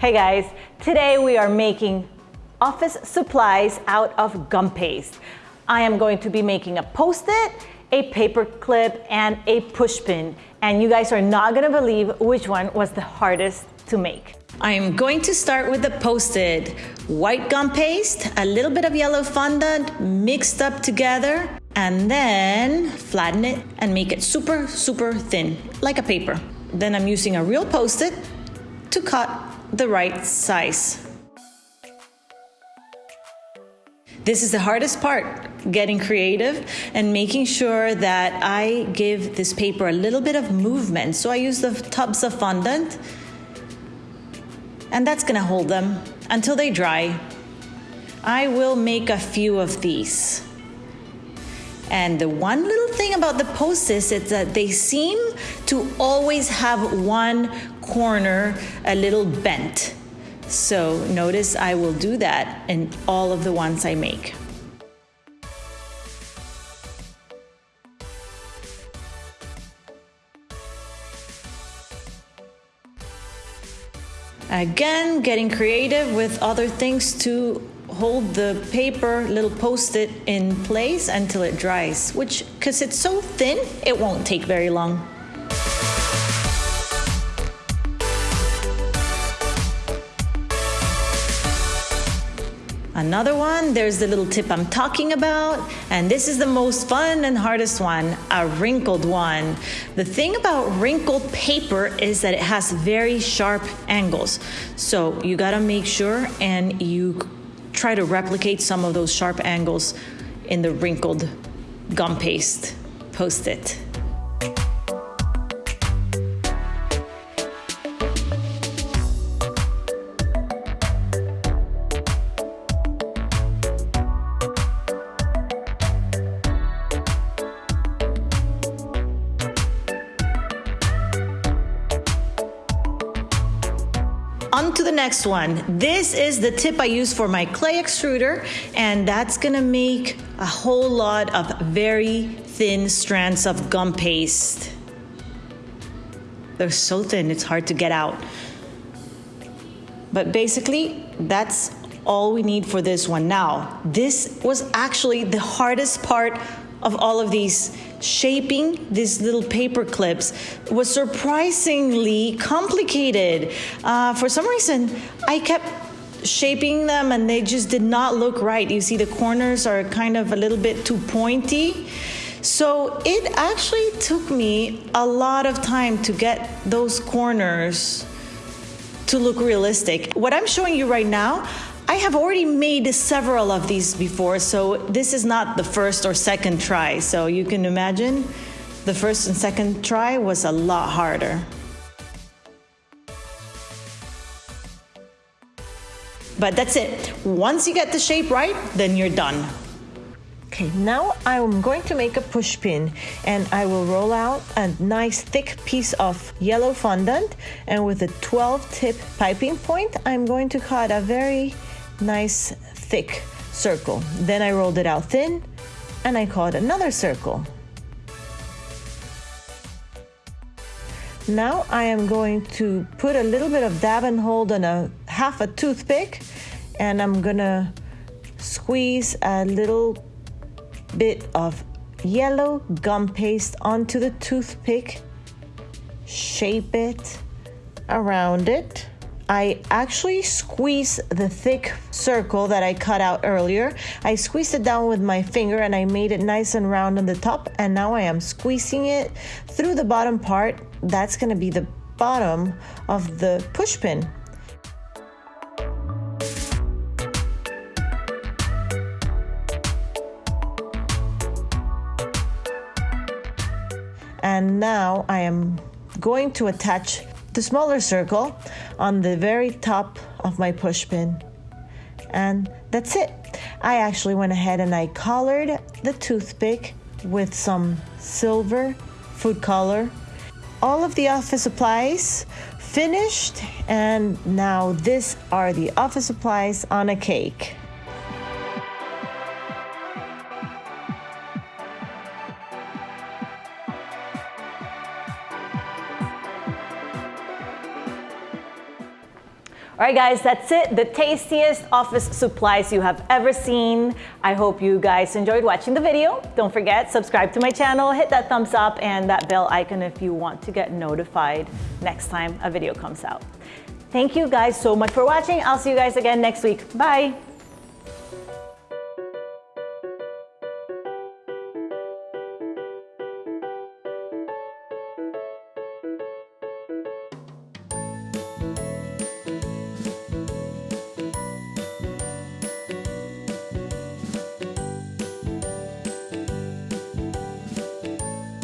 Hey guys, today we are making office supplies out of gum paste. I am going to be making a post-it, a paper clip, and a push pin. And you guys are not gonna believe which one was the hardest to make. I'm going to start with the post-it. White gum paste, a little bit of yellow fondant mixed up together, and then flatten it and make it super, super thin, like a paper. Then I'm using a real post-it to cut the right size. This is the hardest part, getting creative and making sure that I give this paper a little bit of movement. So I use the tubs of fondant and that's gonna hold them until they dry. I will make a few of these. And the one little thing about the post-its is that they seem to always have one corner a little bent. So notice I will do that in all of the ones I make. Again, getting creative with other things to hold the paper little post-it in place until it dries, which, because it's so thin, it won't take very long. Another one, there's the little tip I'm talking about, and this is the most fun and hardest one, a wrinkled one. The thing about wrinkled paper is that it has very sharp angles. So you gotta make sure and you try to replicate some of those sharp angles in the wrinkled gum paste post-it. Next one. This is the tip I use for my clay extruder, and that's gonna make a whole lot of very thin strands of gum paste. They're so thin, it's hard to get out. But basically, that's all we need for this one. Now, this was actually the hardest part of all of these shaping these little paper clips was surprisingly complicated. Uh, for some reason, I kept shaping them and they just did not look right. You see, the corners are kind of a little bit too pointy. So it actually took me a lot of time to get those corners to look realistic. What I'm showing you right now, I have already made several of these before, so this is not the first or second try. So you can imagine the first and second try was a lot harder. But that's it. Once you get the shape right, then you're done. Okay, now I'm going to make a push pin and I will roll out a nice thick piece of yellow fondant and with a 12 tip piping point, I'm going to cut a very nice thick circle. Then I rolled it out thin and I cut another circle. Now I am going to put a little bit of dab and hold on a half a toothpick and I'm gonna squeeze a little bit of yellow gum paste onto the toothpick, shape it around it. I actually squeeze the thick circle that I cut out earlier. I squeezed it down with my finger and I made it nice and round on the top. And now I am squeezing it through the bottom part. That's gonna be the bottom of the push pin. And now I am going to attach the smaller circle on the very top of my push pin. And that's it. I actually went ahead and I colored the toothpick with some silver food color. All of the office supplies finished and now this are the office supplies on a cake. All right, guys, that's it. The tastiest office supplies you have ever seen. I hope you guys enjoyed watching the video. Don't forget, subscribe to my channel, hit that thumbs up and that bell icon if you want to get notified next time a video comes out. Thank you guys so much for watching. I'll see you guys again next week. Bye.